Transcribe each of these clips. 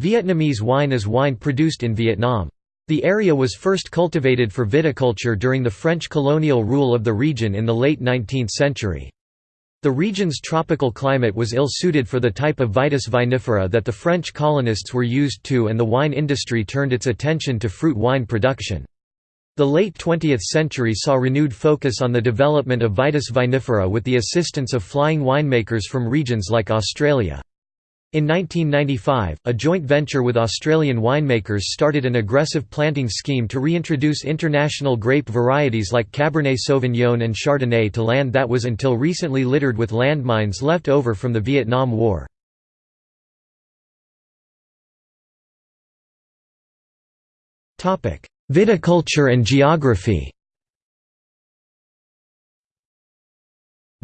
Vietnamese wine is wine produced in Vietnam. The area was first cultivated for viticulture during the French colonial rule of the region in the late 19th century. The region's tropical climate was ill-suited for the type of Vitis vinifera that the French colonists were used to and the wine industry turned its attention to fruit wine production. The late 20th century saw renewed focus on the development of Vitis vinifera with the assistance of flying winemakers from regions like Australia. In 1995, a joint venture with Australian winemakers started an aggressive planting scheme to reintroduce international grape varieties like Cabernet Sauvignon and Chardonnay to land that was until recently littered with landmines left over from the Vietnam War. Viticulture and geography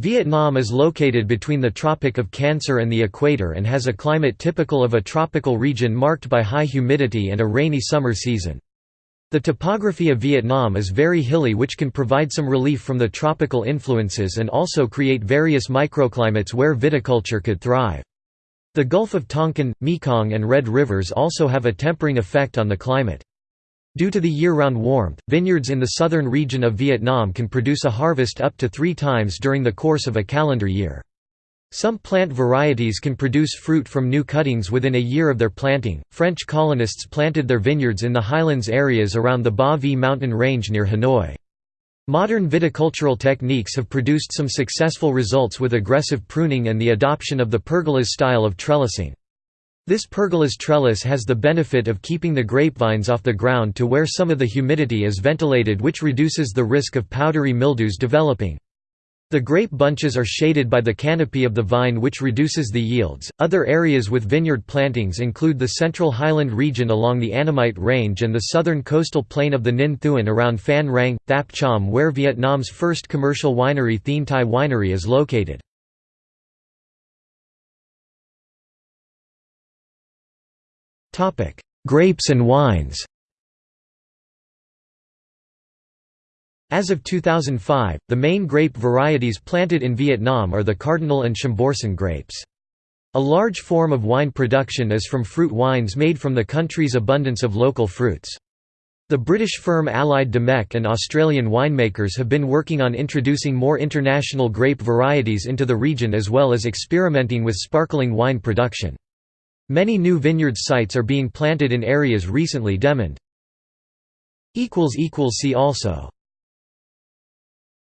Vietnam is located between the Tropic of Cancer and the equator and has a climate typical of a tropical region marked by high humidity and a rainy summer season. The topography of Vietnam is very hilly which can provide some relief from the tropical influences and also create various microclimates where viticulture could thrive. The Gulf of Tonkin, Mekong and Red Rivers also have a tempering effect on the climate. Due to the year-round warmth, vineyards in the southern region of Vietnam can produce a harvest up to three times during the course of a calendar year. Some plant varieties can produce fruit from new cuttings within a year of their planting. French colonists planted their vineyards in the highlands areas around the Ba Vi mountain range near Hanoi. Modern viticultural techniques have produced some successful results with aggressive pruning and the adoption of the pergolas style of trellising. This pergolas trellis has the benefit of keeping the grapevines off the ground to where some of the humidity is ventilated which reduces the risk of powdery mildews developing. The grape bunches are shaded by the canopy of the vine which reduces the yields. Other areas with vineyard plantings include the central highland region along the Annamite Range and the southern coastal plain of the Ninh Thuan around Phan Rang, Thap Cham where Vietnam's first commercial winery Thien Thai Winery is located. Grapes and wines As of 2005, the main grape varieties planted in Vietnam are the Cardinal and Chambourcin grapes. A large form of wine production is from fruit wines made from the country's abundance of local fruits. The British firm Allied Domecq and Australian winemakers have been working on introducing more international grape varieties into the region as well as experimenting with sparkling wine production. Many new vineyard sites are being planted in areas recently demined. See also